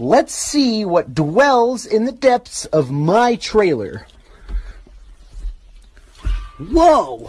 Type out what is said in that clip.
Let's see what dwells in the depths of my trailer. Whoa!